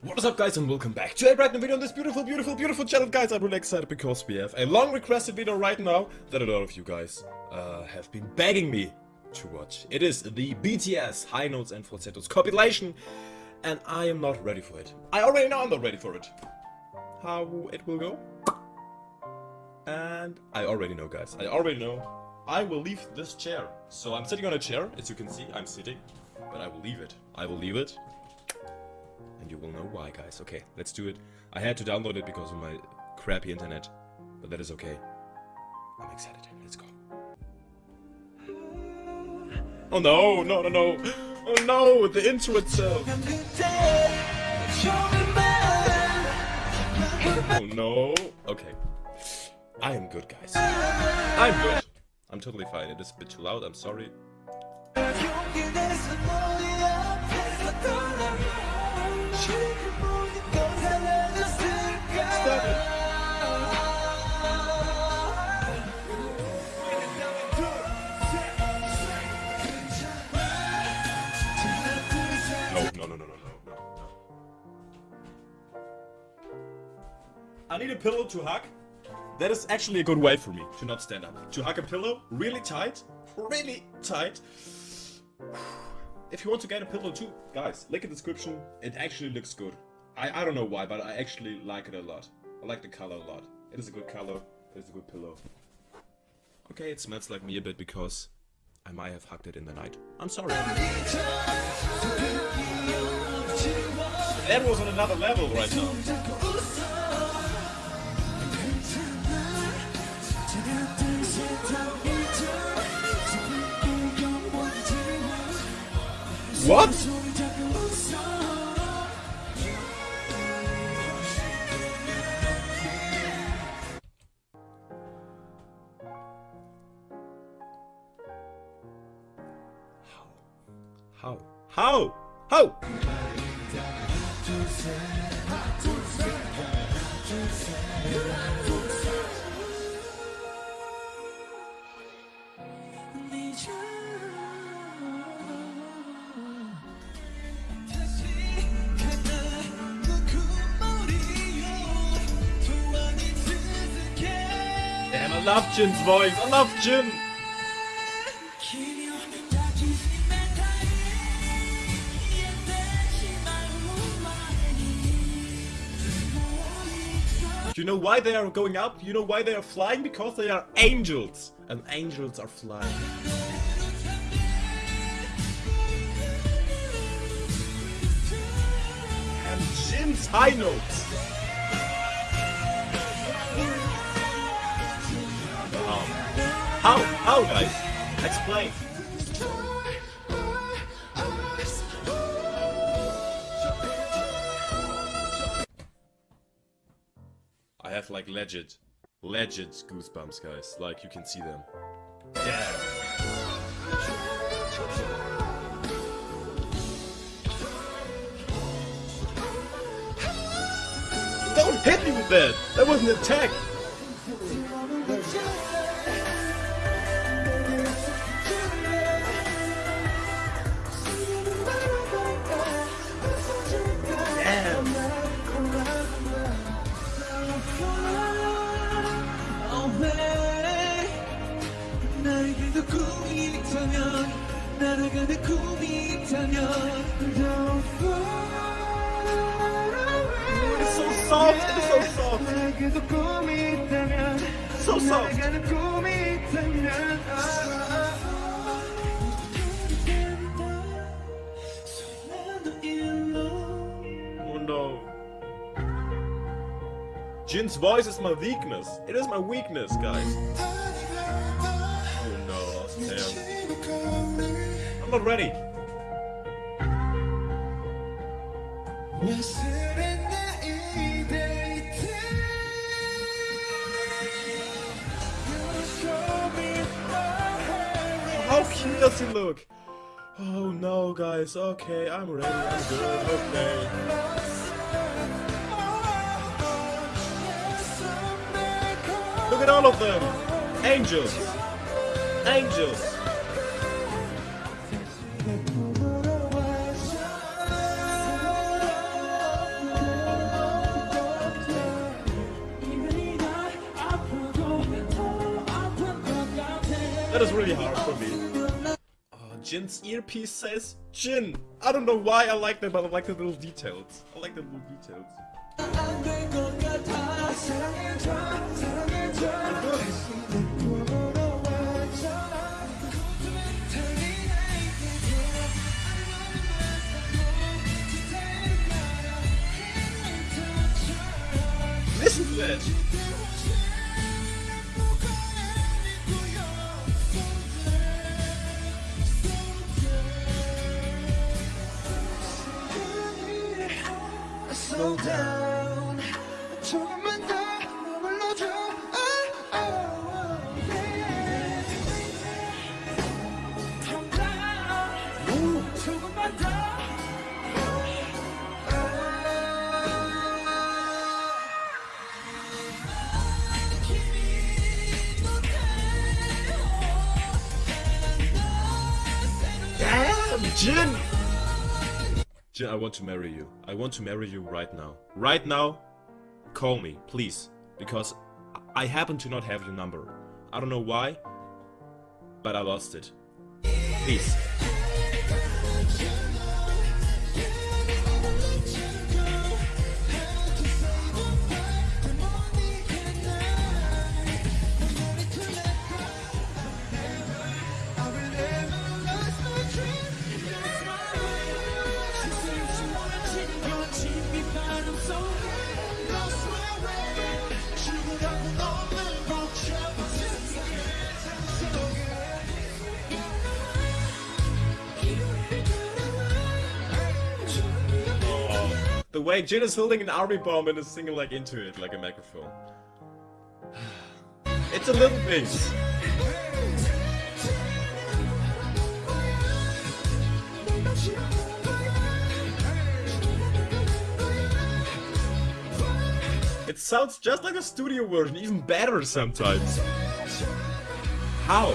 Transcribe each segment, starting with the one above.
What is up guys and welcome back to a brand new video on this beautiful, beautiful, beautiful channel guys. I'm really excited because we have a long requested video right now that a lot of you guys uh, have been begging me to watch. It is the BTS High Notes and Falsettos compilation and I am not ready for it. I already know I'm not ready for it. How it will go? And I already know guys, I already know. I will leave this chair. So I'm sitting on a chair, as you can see, I'm sitting. But I will leave it. I will leave it and you will know why, guys. Okay, let's do it. I had to download it because of my crappy internet, but that is okay. I'm excited. Let's go. Oh no, no, no, no. Oh no, the intro itself. Oh no. Okay. I am good, guys. I'm good. I'm totally fine. It is a bit too loud. I'm sorry. Pillow to hug. That is actually a good way for me to not stand up. To hug a pillow really tight, really tight. If you want to get a pillow too, guys, link in the description. It actually looks good. I, I don't know why, but I actually like it a lot. I like the color a lot. It is a good color. It is a good pillow. Okay, it smells like me a bit because I might have hugged it in the night. I'm sorry. That was on another level right now. What? How? How? How? Damn, love Jin's voice. I love Jin. Do you know why they are going up? You know why they are flying? Because they are angels. And angels are flying. And Jin's high notes. How? How, guys? Explain. I have like legit, legit goosebumps, guys. Like you can see them. Yeah. Don't hit me with that! That was an attack! 날아가는 꿈이 있다면 Don't fly It's so soft! It's so soft! 나에게도 꿈이 있다면 So soft! 날아가는 꿈이 있다면 아, 아, 아. 손나도 일로 Oh no. Jin's voice is my weakness. It is my weakness, guys. Heart How cute does he look? Oh no, guys. Okay, I'm ready. I'm good. Okay. Look at all of them. Angels. Angels. That is really hard for me. Uh, Jin's earpiece says Jin. I don't know why I like that, but I like the little details. I like the little details. Listen to that! Jin! Jin, I want to marry you. I want to marry you right now. Right now, call me, please. Because I happen to not have your number. I don't know why, but I lost it. Please. Way Jin is holding an army bomb and is singing like into it, like a microphone. It's a little things. It sounds just like a studio version, even better sometimes. How?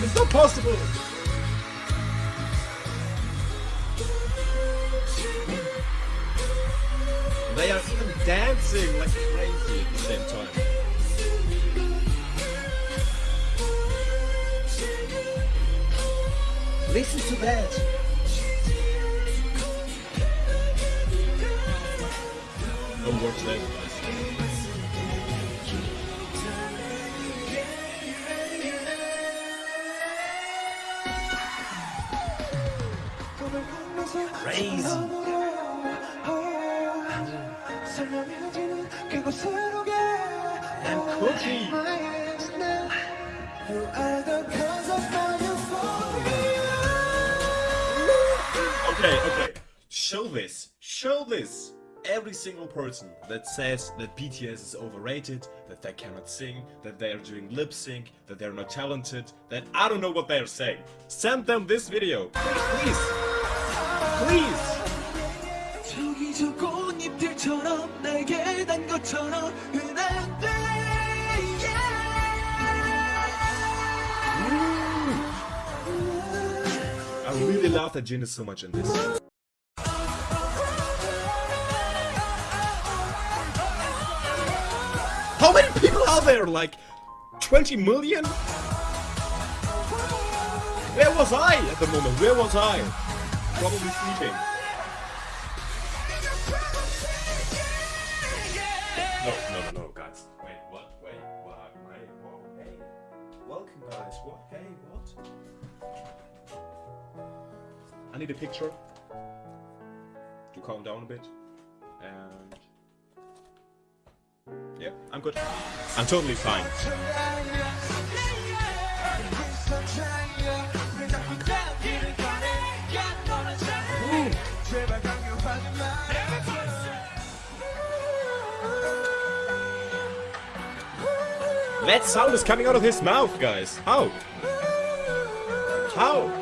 It's not possible! They are even dancing like crazy at the same time. Listen to that! Don't watch that. Crazy. 설명해지는 그곳으로 가 And cookie. You are the cause of my euphoria Okay, okay. Show this. Show this. Every single person that says that BTS is overrated, that they cannot sing, that they are doing lip sync, that they're not talented, that I don't know what they are saying. Send them this video. Please. Please. 저기 저 꽃잎들처럼 날개 단 것처럼 흔한데 I really love that Jin is so much in this. How many people are there? Like 20 million? Where was I at the moment? Where was I? Probably sleeping. I need a picture to calm down a bit. And. Yeah, I'm good. I'm totally fine. That sound is coming out of his mouth, guys. How? How?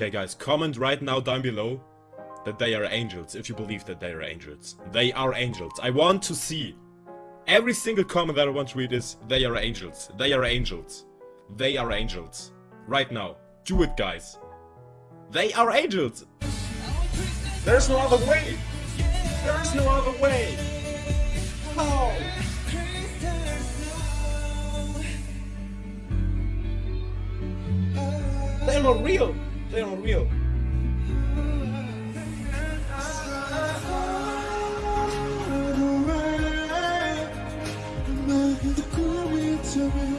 Okay, guys, comment right now down below that they are angels, if you believe that they are angels. They are angels. I want to see. Every single comment that I want to read is, they are angels. They are angels. They are angels. Right now. Do it, guys. They are angels. There's no other way. There is no other way. How? They're not real. Not real.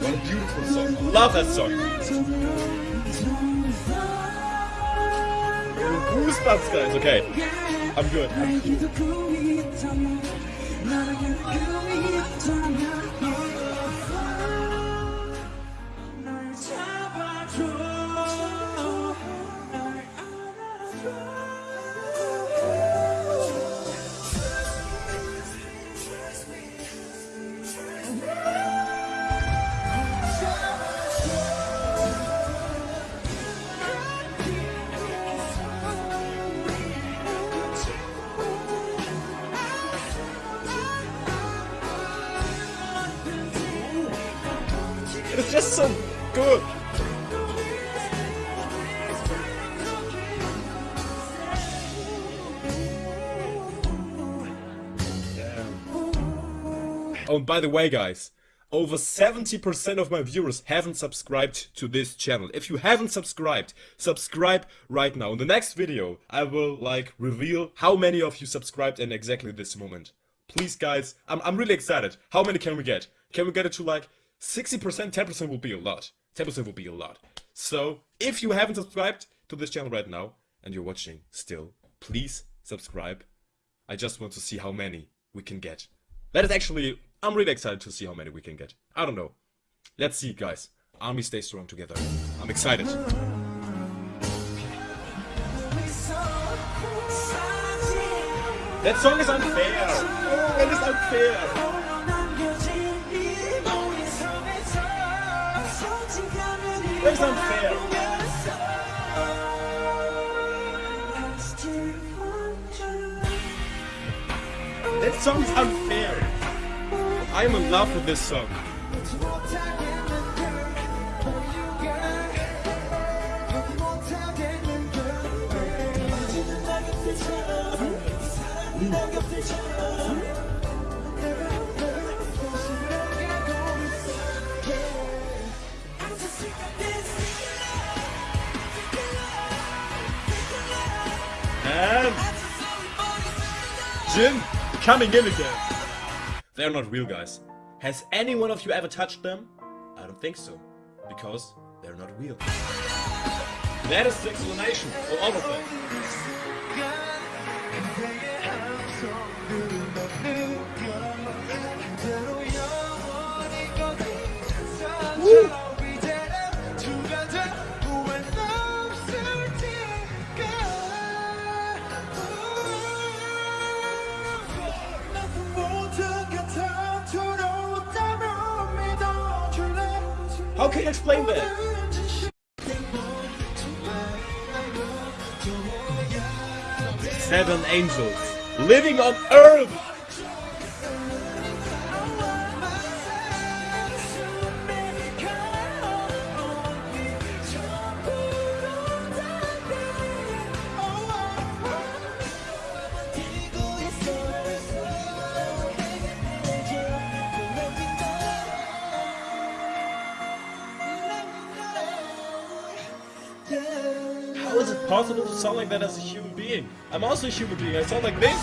What a beautiful song. Love that song. Goosebumps, guys. Okay. I'm good. I'm It's Oh, and by the way, guys, over 70% of my viewers haven't subscribed to this channel. If you haven't subscribed, subscribe right now. In the next video, I will, like, reveal how many of you subscribed in exactly this moment. Please, guys, I'm, I'm really excited. How many can we get? Can we get it to, like, 60%? 10% will be a lot. 10% will be a lot. So, if you haven't subscribed to this channel right now, and you're watching still, please subscribe. I just want to see how many we can get. That is actually, I'm really excited to see how many we can get. I don't know. Let's see, guys. Army stay strong together. I'm excited. That song is unfair. Oh, unfair. That is unfair. That song is unfair. I am in love with this song. And Jin coming in again. They're not real guys. Has any one of you ever touched them? I don't think so. Because they're not real. That is the explanation for all of them. How can you explain that? Seven angels living on earth. Possible to sound like that as a human being? I'm also a human being. I sound like this.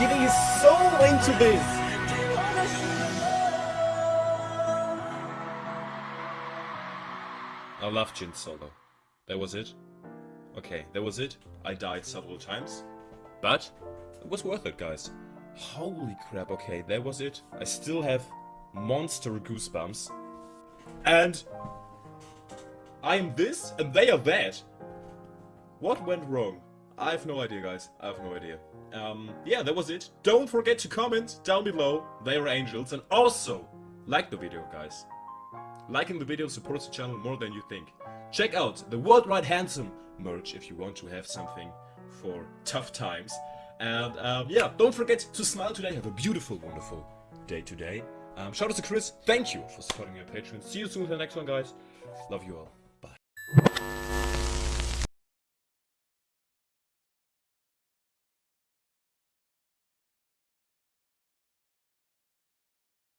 Giving his soul into this. I love Jin's solo. That was it. Okay, that was it. I died several times. But it was worth it, guys. Holy crap, okay, that was it. I still have monster goosebumps. And I am this and they are that. What went wrong? I have no idea, guys. I have no idea. Um, yeah, that was it. Don't forget to comment down below. They are angels. And also, like the video, guys. Liking the video supports the channel more than you think. Check out the Worldwide Handsome merch if you want to have something for tough times. And um, yeah, don't forget to smile today. Have a beautiful, wonderful day today. Um, shout out to Chris. Thank you for supporting your Patreon. See you soon with the next one, guys. Love you all.